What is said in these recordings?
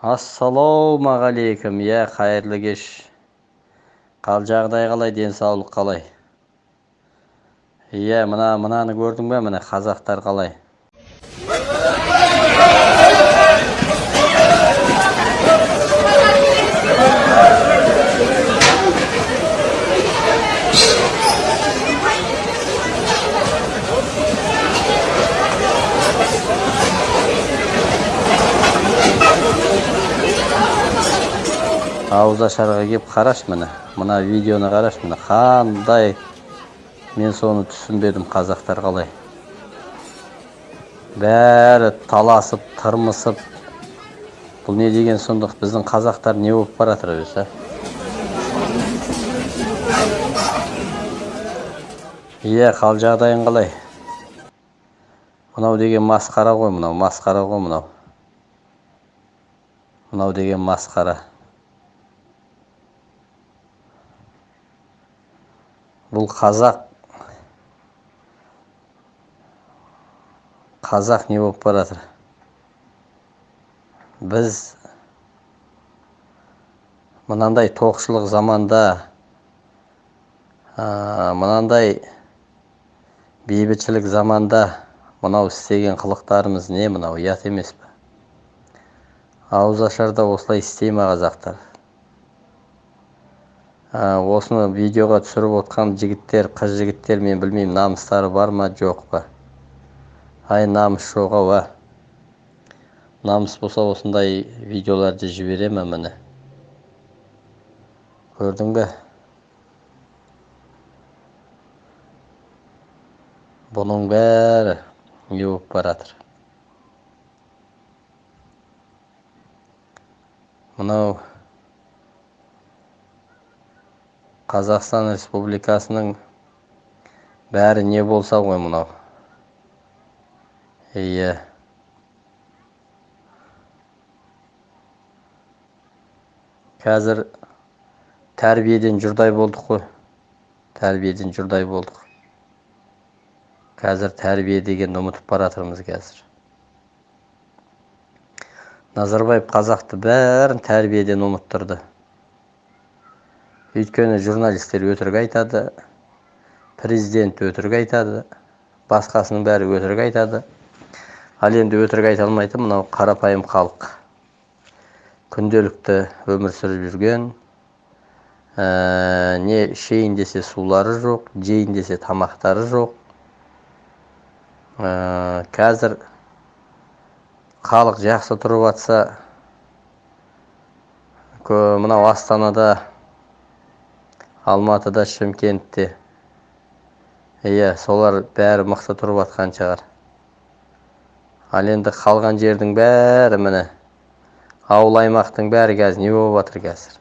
ассалаумағалейкум иә қайырлы кеш. Қал жағдай қалай денсаулық қалай? Иә мына мынаны көрдің бе міне қазақтар қалай? Ауызашарға келіп қарашы міне. Мына видеоны қарашы міне. Қандай мен соны түсінбедім қазақтар қалай. Бәрі таласып тырмысып. Бұл не деген сұмдық? Біздің қазақтар не болып бара жатыр өзі иә қал жағдайың қалай? Мынау деген масқара ғой мынау масқара ғой мынау. Мынау деген масқара. Бұл қазақ. Қазақ не болып бара жатыр? Біз мынандай тоқшылық заманда мынандай бейбітшілік заманда мынау істеген қылықтарымыз не? Мынау ұят емес пе? Ауызашарда осылай істей ма қазақтар? Осыны видеоға түсіріп отқан жігіттер қыз жігіттер мен білмеймін намыстары бар ма жоқ па? Ай намыс жоқ ау а намыс болса осындай видеоларды жібере ме міне? Көрдің бе? Бұның бәрі не болып бара жатыр мынау қазақстан республикасының бәрі не болса ғой мынау? Иә қазір тәрбиеден жұрдай болдық қой. Тәрбиеден жұрдай болдық. Қазір тәрбие дегенді ұмытып бара жатырмыз қазір. Назарбаев қазақты бәрін тәрбиеден ұмыттырды. Өйткені журналистер өтірік айтады президент өтірік айтады басқасының бәрі өтірік айтады. Ал енді өтірік айта алмайды мынау қарапайым халық. Күнделікті өмір сүріп жүрген ә, не ішейін десе сулары жоқ жейін десе тамақтары жоқ. Ә, қазір халық жақсы тұрып жатса мынау астанада алматыда шымкентте. Иә солар бәрі мықты тұрып жатқан шығар. Ал енді қалған жердің бәрі міне. Ауыл аймақтың бәрі қазір не болып жатыр қазір?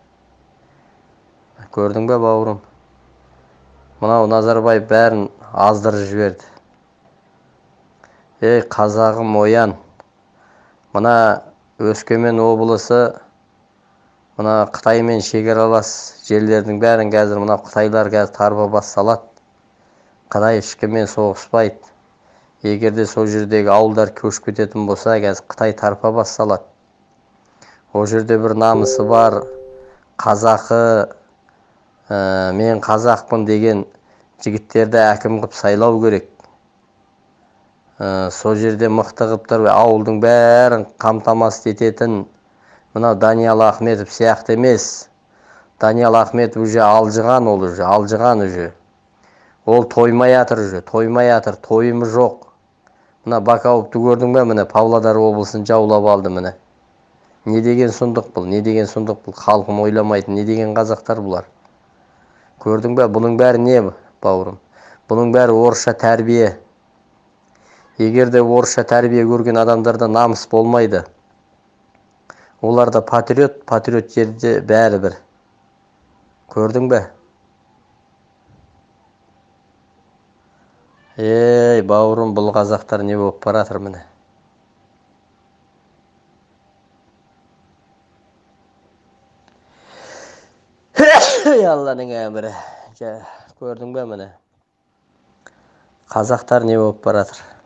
Көрдің бе бауырым? Мынау назарбаев бәрін аздырып жіберді. Ей қазағым оян. Мына өскемен облысы мына қытаймен шекаралас жерлердің бәрін қазір мына қытайлар қазір тарпа бас салады қытай ешкіммен соғыспайды. Егер де сол жердегі ауылдар көшіп кететін болса қазір қытай тарпа бас салады ол жерде бір намысы бар қазақы ә, мен қазақпын деген жігіттерді әкім қылып сайлау керек. Ә, сол жерде мықты қылып тұрып ауылдың бәрін қамтамасыз ететін мынау даниал ахметов сияқты емес. Даниал ахметов уже алжыған ол уже алжыған уже. Ол тоймай жатыр уже тоймай жатыр тойымы жоқ. Мына бакауовты көрдің бе міне павлодар облысын жаулап алды міне. Не деген сұмдық бұл не деген сұмдық бұл халқын ойламайтын не деген қазақтар бұлар. Көрдің бе бұның бәрі не бауырым? Бұның бәрі орысша тәрбие. Егер де орысша тәрбие көрген адамдарда намыс болмайды оларда патриот патриот жерде бәрі бір. Көрдің бе? Ей бауырым бұл қазақтар не болып бара жатыр міне? Алланың әмірі. Көрдің бе міне? Қазақтар не болып бара жатыр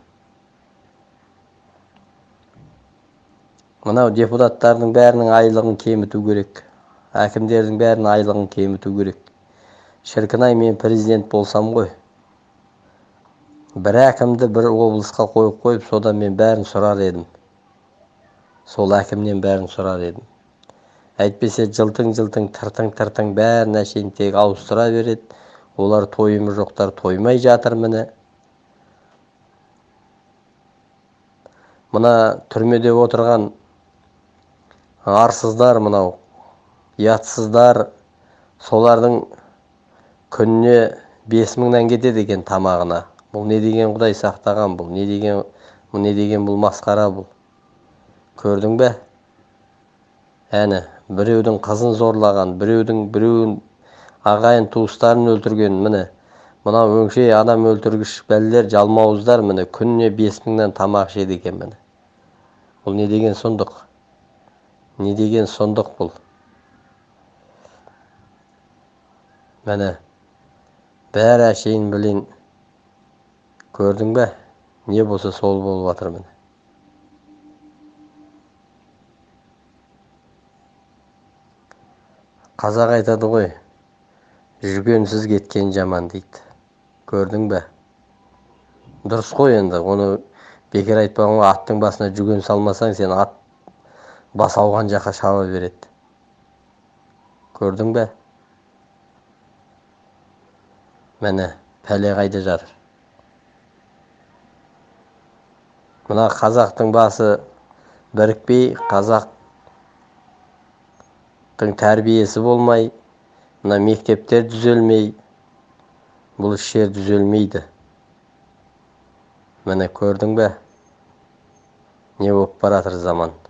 мынау депутаттардың бәрінің айлығын кеміту керек. Әкімдердің бәрінің айлығын кеміту керек. Шіркін ай мен президент болсам ғой. Бір әкімді бір облысқа қойып қойып содан мен бәрін сұрар едім. Сол әкімнен бәрін сұрар едім. Әйтпесе жылтың жылтың тыртың тыртың бәрін әшейін тек ауыстыра береді. Олар тойымы жоқтар тоймай жатыр міне. Мына түрмеде отырған арсыздар мынау ұятсыздар. Солардың күніне бес мыңнан кетеді екен тамағына. Бұл не деген құдай сақтаған бұл? Не деген бұл не деген бұл масқара бұл? Көрдің бе? Әне біреудің қызын зорлаған біреудің біреуін ағайын туыстарын өлтірген міне. Мынау өңшей адам өлтіргіш бәлелер жалмауыздар міне. Күніне бес мыңнан тамақ ішеді екен міне. Бұл не деген сұмдық? Не деген сұмдық бұл. Міне бәрі әшейін білейін. Көрдің бе не болса сол болып жатыр міне. Қазақ айтады ғой жүргенсіз кеткен жаман дейді. Көрдің бе? Дұрыс қой енді оны бекер айтпаған ғой аттың басына жүген салмасаң сен ат бас ауған жаққа шаба береді. Көрдің бе? Міне пәле қайда жатыр? Мына қазақтың басы бірікпей қазақтың тәрбиесі болмай мына мектептер түзелмей бұл іштер түзелмейді. Міне көрдің бе? Не болып бара жатыр заман?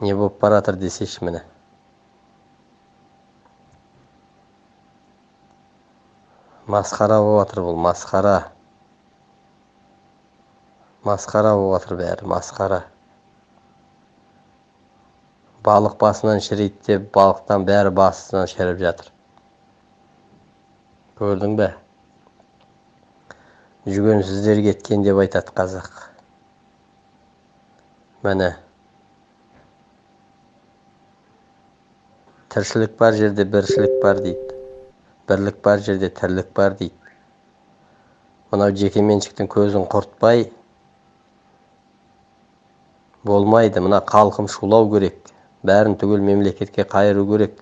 Не болып бара жатыр десейші міне масқара жатыр бұл масқара масқара жатыр бәрі масқара балық басынан шіриді деп балықтан бәрі басынан шіріп жатыр. Көрдің бе? Жүгенсіздер кеткен деп айтады қазақ. Міне. Тіршілік бар жерде біршілік бар дейді бірлік бар жерде тірлік бар дейді мынау жекеменшіктің көзін құртпай болмайды мына халқым шулау керек бәрін түгел мемлекетке қайыру керек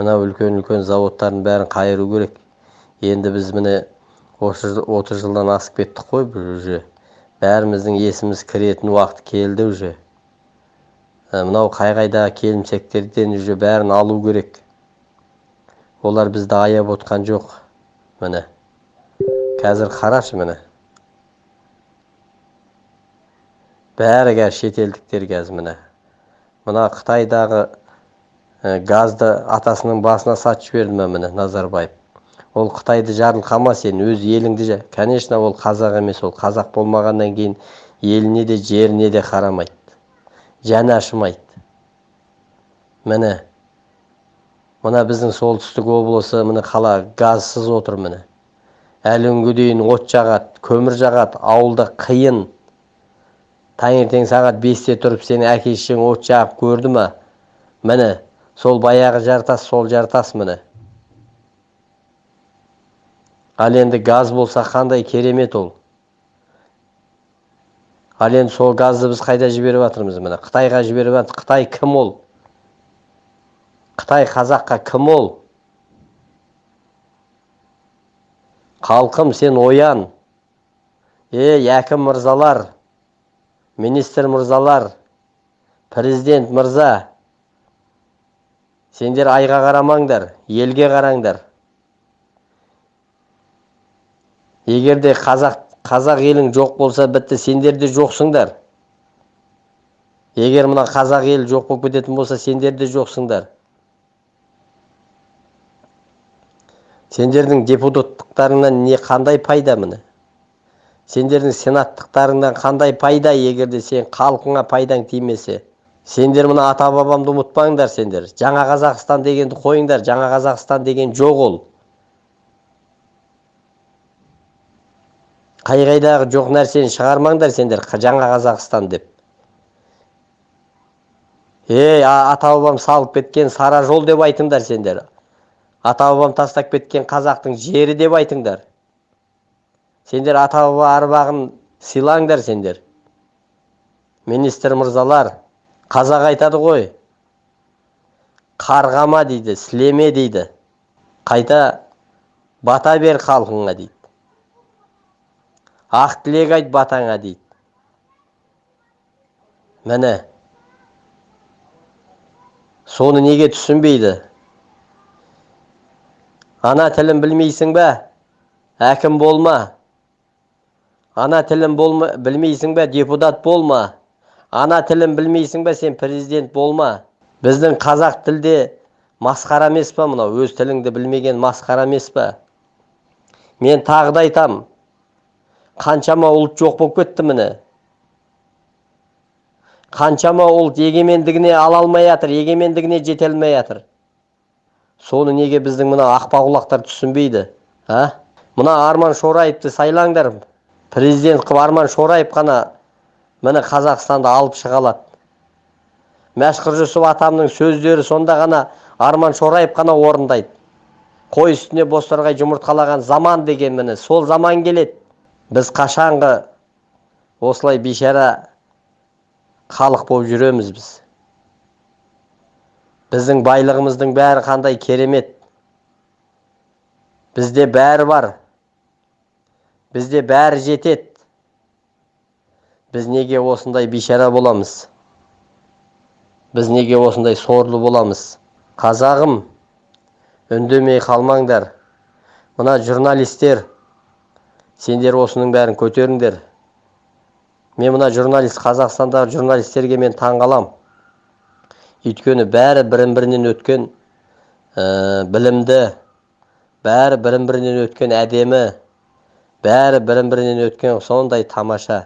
мына үлкен үлкен заводтардың бәрін қайыру керек енді біз міне отыз жылдан асып кеттік қой уже бәріміздің есіміз кіретін уақыт келді уже мынау қай қайдағы келімсектерден уже бәрін алу керек. Олар бізді аяп отқан жоқ міне. Қазір қарашы міне. Бәрі қазір шетелдіктер қазір міне. Мына қытайдағы ә, газды атасының басына сатып жіберді ма міне назарбаев? Ол қытайды жарылқама сен өз еліңді конечно ол қазақ емес ол қазақ болмағаннан кейін еліне де жеріне де қарамайды. Жаны ашымайды. Міне мына біздің солтүстік облысы міне қала газсыз отыр міне. Әлі күнге дейін от жағады көмір жағады ауылда қиын. Таңертең сағат бесте тұрып сені әке шешең от жағып көрді ма? Міне сол баяғы жартас сол жартас міне. Ал енді газ болса қандай керемет ол. Ал енді сол газды біз қайда жіберіп жатырмыз міне? Қытайға жіберіп жатыр. Қытай кім ол? Қытай қазаққа кім ол? Халқым сен оян. Ей әкім мырзалар министр мырзалар президент мырза сендер айға қарамаңдар елге қараңдар. Егер де қазақ қазақ елің жоқ болса бітті сендер де жоқсыңдар. Егер мына қазақ елі жоқ болып кететін болса сендер де жоқсыңдар. Сендердің депутаттықтарыңнан не қандай пайда міне? Сендердің сенаттықтарыңнан қандай пайда егер де сен халқыңа пайдаң тимесе? Сендер мына ата бабамды ұмытпаңдар сендер. Жаңа қазақстан дегенді қойыңдар жаңа қазақстан деген жоқ ол. Қай қайдағы жоқ нәрсені шығармаңдар сендер жаңа қазақстан деп. Ей ата бабам салып кеткен сара жол деп айтыңдар сендер. Ата бабам тастап кеткен қазақтың жері деп айтыңдар. Сендер ата баба арбағын сыйлаңдар сендер. Министр мырзалар қазақ айтады ғой. Қарғама дейді сілеме дейді. Қайта бата бер халқыңа дейді. Ақ тілек айт батаңа дейді. Міне. Соны неге түсінбейді? Ана тілін білмейсің бе? Әкім болма. Ана тілін болма, білмейсің бе? Депутат болма. Ана тілін білмейсің бе? Сен президент болма. Біздің қазақ тілде масқара емес па мынау? Өз тіліңді білмеген масқара емес па мен тағы да айтам. Қаншама ұлт жоқ болып кетті міне. Қаншама ұлт егемендігіне ала алмай жатыр егемендігіне жете алмай жатыр соны неге біздің мына ақпақұлақтар түсінбейді а? Мына арман шораевты сайлаңдар. Президент қылып арман шораев қана міне қазақстанды алып шыға алады. Мәшһүр жүсіп атамның сөздері сонда ғана арман шораев қана орындайды. Қой үстіне бозторғай жұмыртқалаған заман деген міне сол заман келеді. Біз қашанғы осылай бейшара халық болып жүреміз біз. Біздің байлығымыздың бәрі қандай керемет. Бізде бәрі бар. Бізде бәрі жетеді біз неге осындай бейшара боламыз? Біз неге осындай сорлы боламыз? Қазағым үндемей қалмаңдар. Мына журналистер сендер осының бәрін көтеріңдер. Мен мына журналист қазақстандағы журналистерге мен таң қалам өйткені бәрі бірін бірінен өткен ә, білімді бәрі бірін бірінен өткен әдемі бәрі бірін бірінен өткен сондай тамаша.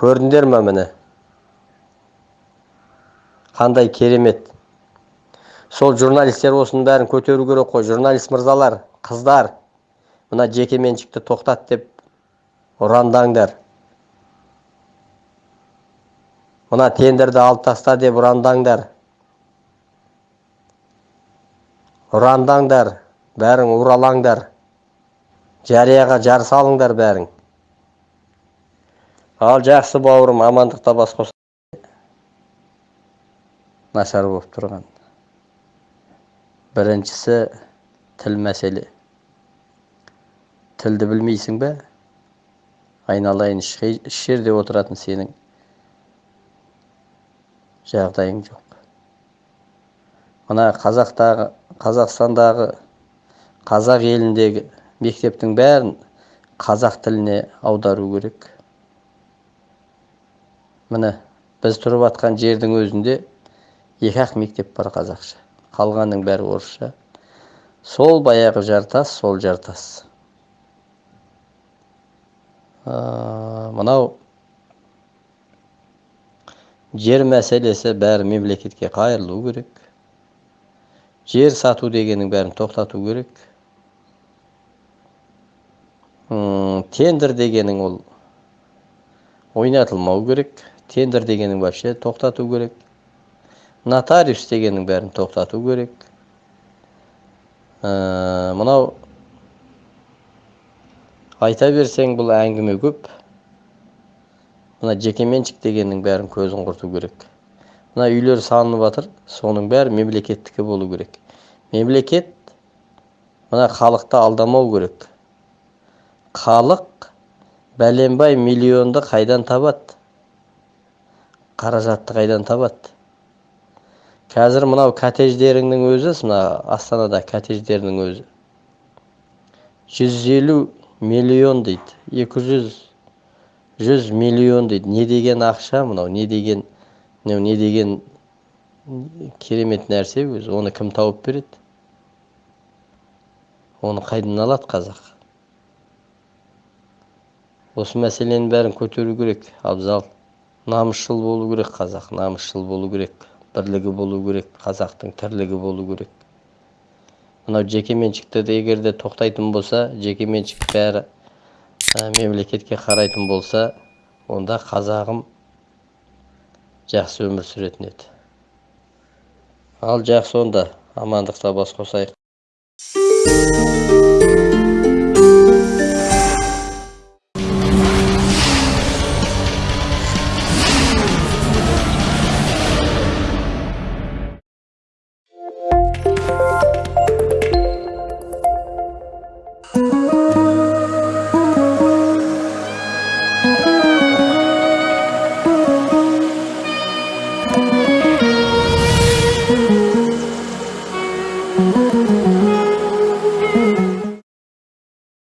Көрдіңдер ма міне? Қандай керемет. Сол журналистер осының бәрін көтеру керек қой. Журналист мырзалар қыздар мына жекеменшікті тоқтат деп ұрандаңдар. Мына тендерді алып таста деп ұрандаңдар. Ұрандаңдар бәрің уралаңдар. Жарияға жар салыңдар бәрің ал жақсы бауырым амандықта бас қос нашар болып тұрған. Біріншісі тіл мәселе тілді білмейсің бе айналайын еш жерде отыратын сенің жағдайың жоқ мына қазақтағы қазақстандағы қазақ еліндегі мектептің бәрін қазақ тіліне аудару керек міне біз тұрып жатқан жердің өзінде екі ақ мектеп бар қазақша қалғанның бәрі орысша. Сол баяғы жартас сол жартас мынау жер мәселесі бәрі мемлекетке қайырылу керек. Жер сату дегеннің бәрін тоқтату керек. Тендер дегенің ол ойнатылмау керек. Тендер дегенің вообще тоқтату керек. Нотариус дегеннің бәрін тоқтату керек мынау айта берсең бұл әңгіме көп мына жекеменшік дегеннің бәрін көзін құрту керек мына үйлер салынып жатыр соның бәрі мемлекеттікі болу керек мемлекет мына халықты алдамау керек халық бәленбай миллионды қайдан табады қаражатты қайдан табады қазір мынау коттедждеріңнің өзі мына астанада коттедждердің өзі. Жүз елу миллион дейді. Екі жүз жүз миллион дейді. Не деген ақша мынау не деген мынау не деген керемет нәрсе өзі. Оны кім тауып береді? Оны қайдан алады қазақ? Осы мәселенің бәрін көтеру керек абзал. Намысшыл болу керек қазақ намысшыл болу керек. Бірлігі болу керек қазақтың тірлігі болу керек. Мынау жекеменшікті де егер де тоқтайтын болса жекеменшік бәрі ә, мемлекетке қарайтын болса онда қазағым жақсы өмір сүретін еді. Ал жақсы онда амандықта бас қосайық.